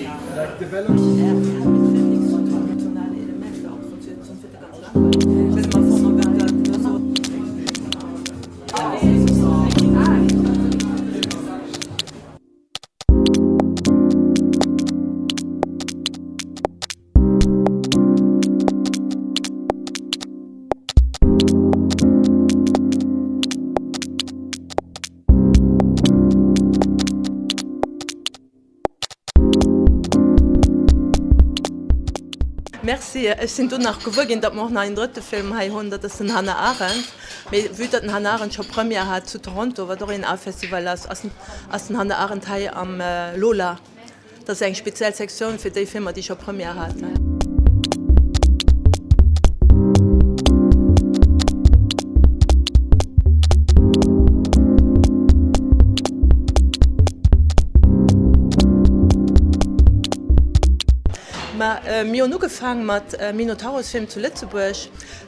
Like development. Merci Ech sind du nach gewogin, dat noch ein dritte Film ha 100 das sind Hanna Arendt. wie dat Han Arendt schon Premier hat zu Toronto, war doch in A-Festival as den Hanna Arendt Hai am äh, Lola. Das eng speziell Sektion fir déi Filmer, die schon Premier hat. Ne? war äh, mir nu gefangen mat äh, Minotaurusfilm zu Litzeburg,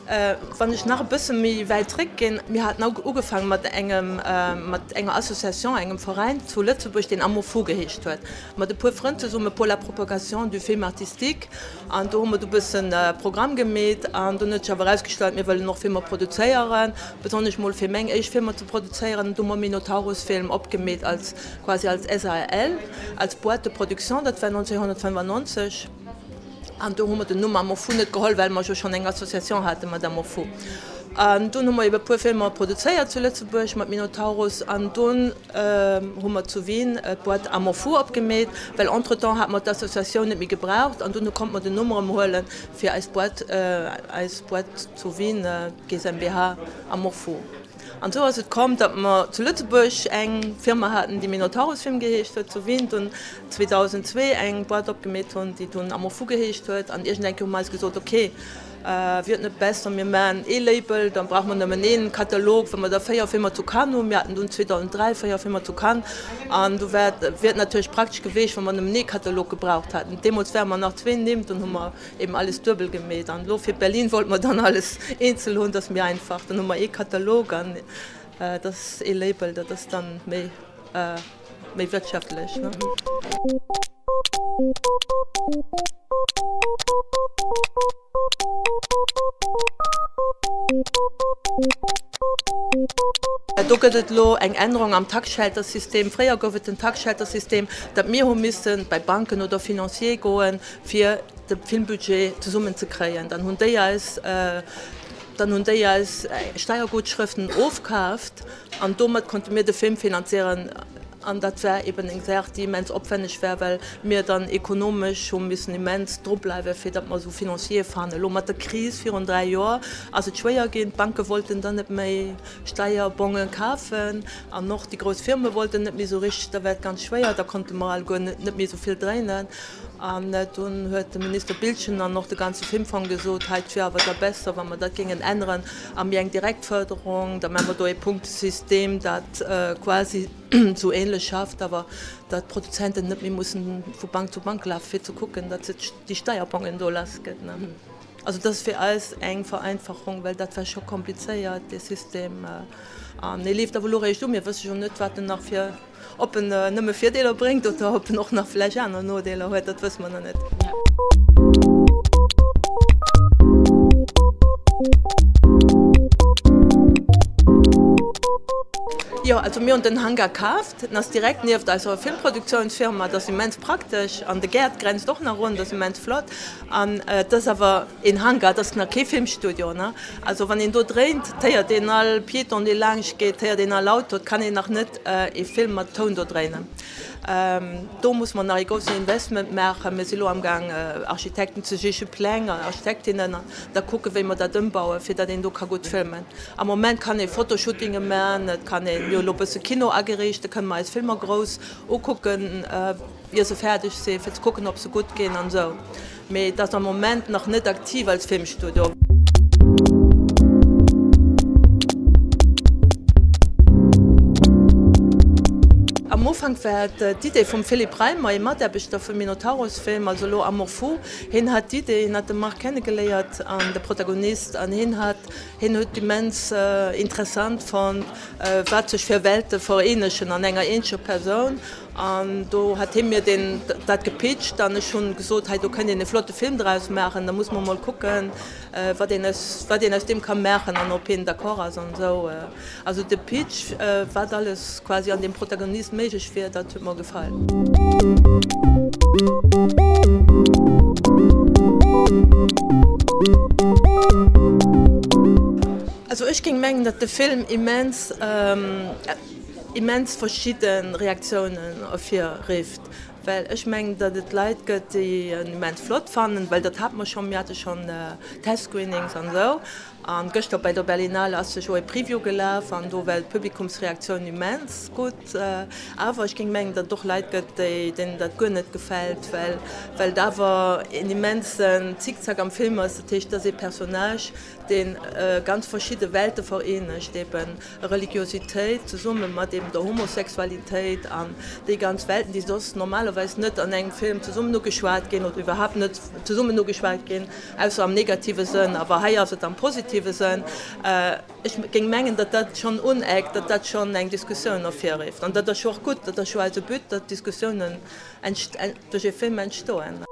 äh, wann ich nach bisssen mi weit zurückgehe, mir hat na ugefangen mat engem äh, mat enger Assoziation einem Verein zu Litzeburg den Amorpho gehecht huet. Ma de puerfronte summe pour la Propagation du Film artistik an ein bisschen ein äh, Programm gemet an du net herausgestalt mir well noch Filme produzieren. Besonders moll fir Mengeg eich Filmer zu produzieren, dummer Minotaurusfilm opgemet als quasi als SAL als Boite Produktion war 1995 und da haben wir die Nummer Morpho nicht geholt, weil wir schon eine Assoziation hatten mit dem Morpho. Und dann haben wir eben ein paar Filme produziert zu Lützburg mit Minotaurus und dann äh, haben wir zu Wien äh, ein paar Amorphou abgemäht, weil entretemps hat man die Assoziation nicht mehr gebraucht und dann konnte man die Nummer holen für ein Bord, äh, als Bord zu Wien äh, GmbH Amorphou. An so es kommt, dat man zu Lützeburg eng Firma hatten, die Minotaurusfilm gehecht huet zu Wind. Und 2002 eng Bord opgemet hun, die tun am Fu gehecht huet, an ich denke mal gesagt okay äh, wird net besser mir man E-Label, dann braucht man einen Katalog, wenn man der Feierfirma zu kann wir hatten du 2003 Feierfirma zu kann an du werd, wird natürlich praktisch gewesen, wenn man einen Nähkatalog gebraucht hat. Dem wer man nach zwei nimmt und man eben alles dürbel gemäht Lo für Berlin wollte man dann alles einzel und das mir einfach dann e Katalog an äh, das E-Label, das dann mehr, äh, mehr wirtschaftlich. Ne? Do gëtt lo eng Änderung am Taschaltersystem, Fréier gouft den Taschaltersystem, dat mir ho missen bei Banken oder Finanzier goen fir de Filmbudget zu summen ze kreien. Dan hun déi als äh, dann hun déi als äh, Steiergutschriften ofkaft, an dommer konnte mir de Film finanzieren an dat wär eben gesagt die mens opwendig schwer weil mir dann ekonomisch schon miss immens Drbleiwe fir dat man so finanziell fan lo mat der krise vier und drei Jahr also schwer gehen banke wollten dann net méi steierbongen kaufen. An noch die groß Firme wollten net mir so richtig der Welt ganz schwer da konnte mal net mir so viel drinnen an hun huet de minister Bildchen an noch de ganze Filmfang gesot hetfir wat der besser wann man dat gingen ändern am eng direktförderung da man do e Punktsystem dat äh, quasi so ähnlich schafft aber dat Produzenten net mir muss vu Bank zu Bank lafir zu gucken dat die Steuerbon in Dollars geht ne? Also das für alles eng Vereinfachung weil dat war schon kompliziert das System äh, lief da wo ich du mir was schon net wat nachfir op een uh, nëmme Videler bringt oder op noch nach Fläch an Nodeler huet dat wës man net. Ja. Ja, also mir und den Hangar kaft das direkt nieft also Filmproduktionsfirma das immens praktisch an der Gerd grenzt doch nach run das immens flott an äh, das aber in Hangar das nach Filmstudio ne also wann ihn du dreht der den all Pi und die lang geht her den laut kann ich nach net äh, Film Ton drehen. Ähm, do muss man e grosse Investment machen. me silo am gang äh, Architekten zeche Plänger, Architektinnen da kucke wie man dat dëmbaue, fir dat den do ka gut filmen. Am moment kann e Fotoshootinge meren, et kann en Jolopese Kino agerichtchte, kann ma als Filmer groß gucken, äh, wie se fertig se, gucken, ob sie gut gehen an so. Mei dat am moment noch net aktiv als Filmstudio. Anfang äh, die Idee vom Philipp Reimer immer der Bestoff für Minotaurusfilm also lo Amorpho hin hat die Idee hat Mark kennengeleiert an der Protagonist an hin hat hin die mens äh, interessant von äh, für Welte verenschen an enger ensche Person Und du hat er mir den dat gepitcht, dann ist schon gesagt hey, du könnt den flotte Film draus machen, da muss man mal gucken äh, was den aus, was dem kann machen an op der Choras und so. Äh. Also der Pitch äh, war alles quasi an dem Protagonist medisch schwer, dat mir gefallen. Also ich ging mengen, dat der Film immens ähm, immens verschieden Reaktionen auf hier rift. weil ich menggen, dat het Leiit gëtt die en Moment flott fannen, weil dat hat man schon mir hatte schon äh, Testscreenings an so An Göcht bei der Berlinale as se jo e Preview gelaf an do Welt Publikumsreaktion immens gut äh, awer ich ging mengg dat doch leit gëtt den dat gënnet gefällt, weil, da war en immensen Zickzack am Film Tech dat se Personage den äh, ganz verschiedene Welten verenecht eben Religiosität zu summe mat dem der Homosexualität an die ganz Welten, die sonst normalerweise net an engem Film zu summe nur geschwart gehen oder überhaupt nicht zu summe nur geschwart gehen, also am negative Sinn, aber he also dann positiv positive sein äh, ich ging mengen dat dat schon uneg dat dat schon eng diskussion auf hier rift und das schon gut dat das schon also büt dat diskussionen durch film entstoen.